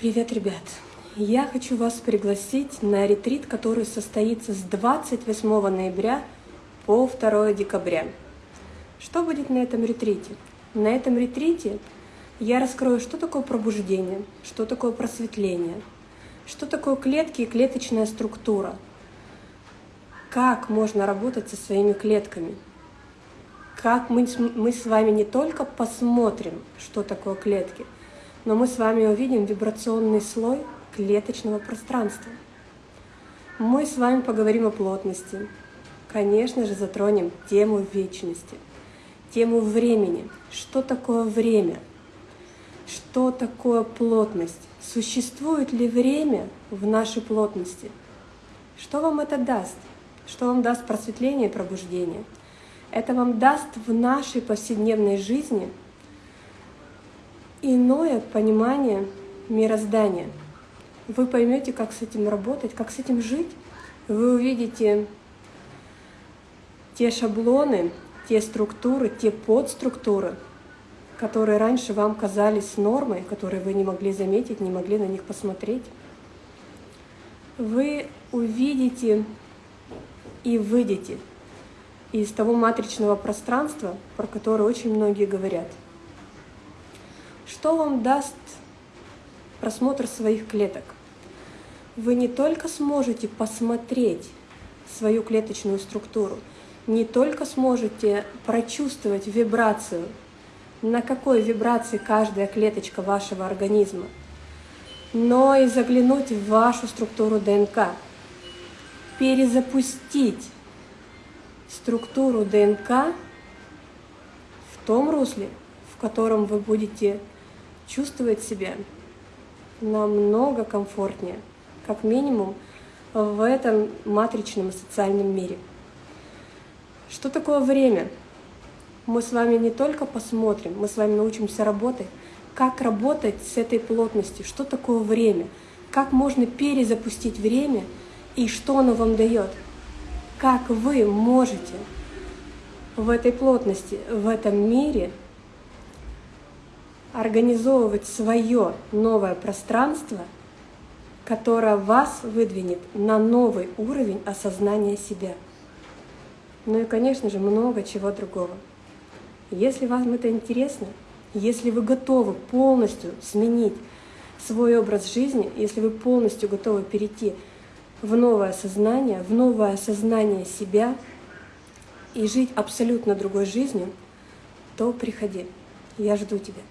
Привет, ребят! Я хочу вас пригласить на ретрит, который состоится с 28 ноября по 2 декабря. Что будет на этом ретрите? На этом ретрите я раскрою, что такое пробуждение, что такое просветление, что такое клетки и клеточная структура, как можно работать со своими клетками, как мы, мы с вами не только посмотрим, что такое клетки – но мы с вами увидим вибрационный слой клеточного пространства. Мы с вами поговорим о плотности. Конечно же, затронем тему вечности, тему времени. Что такое время? Что такое плотность? Существует ли время в нашей плотности? Что вам это даст? Что вам даст просветление и пробуждение? Это вам даст в нашей повседневной жизни – иное понимание мироздания. Вы поймете, как с этим работать, как с этим жить. Вы увидите те шаблоны, те структуры, те подструктуры, которые раньше вам казались нормой, которые вы не могли заметить, не могли на них посмотреть. Вы увидите и выйдете из того матричного пространства, про которое очень многие говорят – что вам даст просмотр своих клеток? Вы не только сможете посмотреть свою клеточную структуру, не только сможете прочувствовать вибрацию, на какой вибрации каждая клеточка вашего организма, но и заглянуть в вашу структуру ДНК, перезапустить структуру ДНК в том русле, в котором вы будете чувствовать себя намного комфортнее, как минимум в этом матричном социальном мире. Что такое время? Мы с вами не только посмотрим, мы с вами научимся работать, как работать с этой плотностью, что такое время, как можно перезапустить время? И что оно вам дает, как вы можете в этой плотности, в этом мире организовывать свое новое пространство, которое вас выдвинет на новый уровень осознания себя. Ну и, конечно же, много чего другого. Если вам это интересно, если вы готовы полностью сменить свой образ жизни, если вы полностью готовы перейти в новое сознание, в новое осознание себя и жить абсолютно другой жизнью, то приходи. Я жду тебя.